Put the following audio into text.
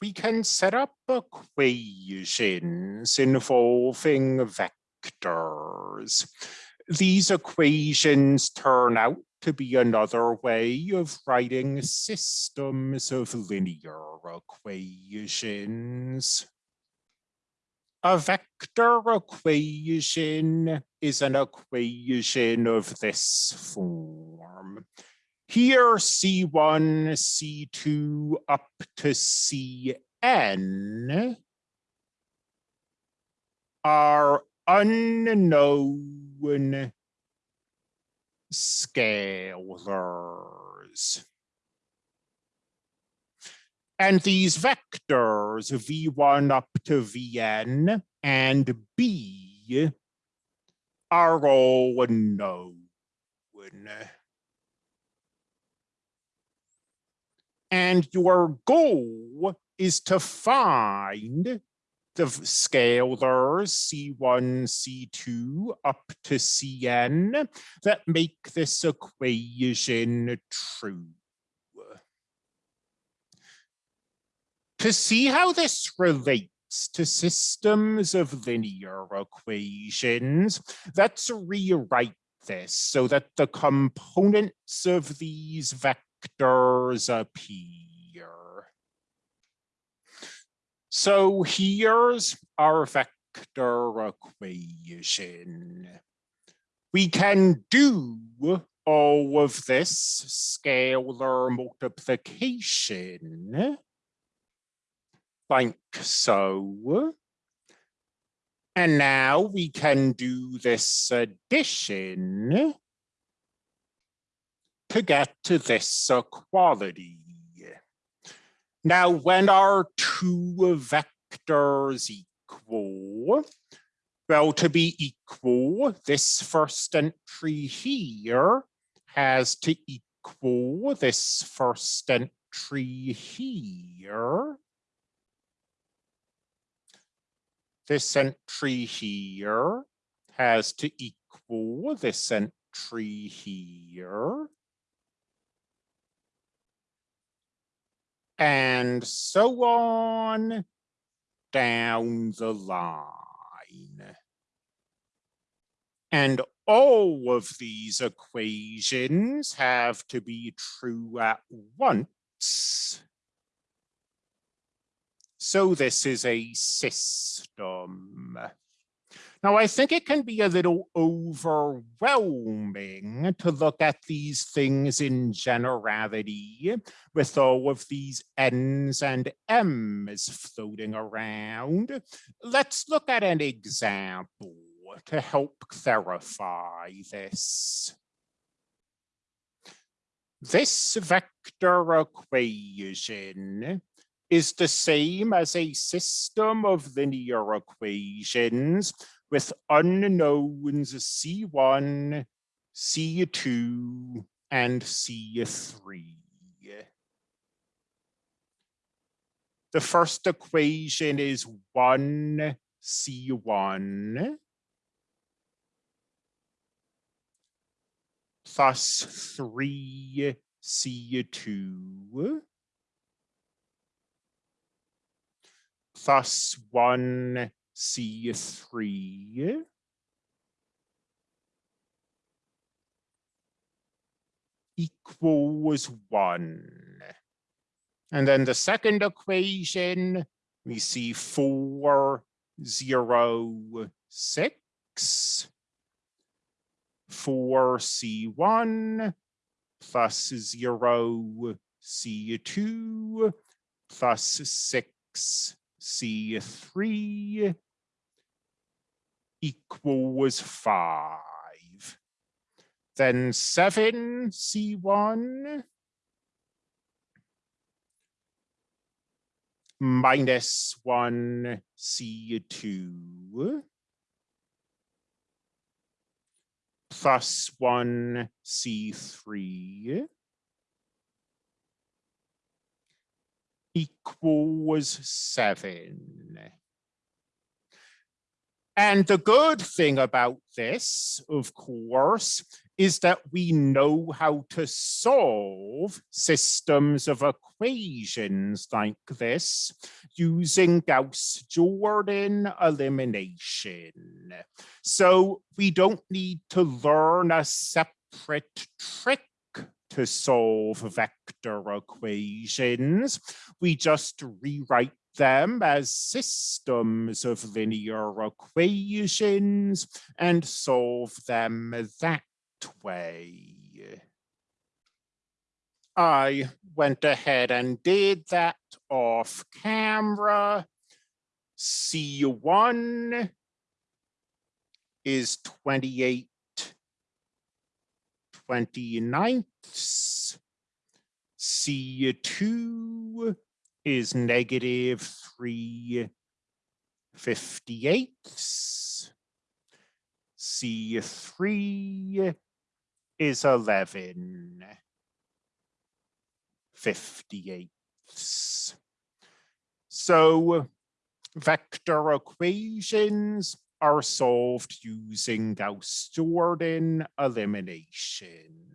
we can set up equations involving vectors. These equations turn out to be another way of writing systems of linear equations. A vector equation is an equation of this form. Here, C1, C2 up to Cn are unknown scalars. And these vectors, v1 up to vn and b, are all known. And your goal is to find the scalars C1, C2 up to Cn that make this equation true. To see how this relates to systems of linear equations, let's rewrite this so that the components of these vectors appear. So here's our vector equation. We can do all of this scalar multiplication like so. And now we can do this addition to get to this equality. Now, when are two vectors equal? Well, to be equal, this first entry here has to equal this first entry here. This entry here has to equal this entry here. And so on down the line. And all of these equations have to be true at once. So this is a system. Now, I think it can be a little overwhelming to look at these things in generality with all of these N's and M's floating around. Let's look at an example to help clarify this. This vector equation is the same as a system of linear equations with unknowns C1, C2, and C3. The first equation is 1 C1 plus 3 C2 plus 1 C3 equals 1. And then the second equation, we see 4, 0, 6. 4C1 plus 0 C2 plus 6 C3 equals five. Then seven C1 minus one C2 plus one C3 equals seven. And the good thing about this, of course, is that we know how to solve systems of equations like this using Gauss-Jordan elimination. So we don't need to learn a separate trick to solve vector equations. We just rewrite them as systems of linear equations and solve them that way. I went ahead and did that off camera. C1 is 28 29ths. C2 is negative 3 58ths. C3 is 11 58ths. So vector equations are solved using Gauss-Jordan elimination.